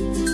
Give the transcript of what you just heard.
Bye.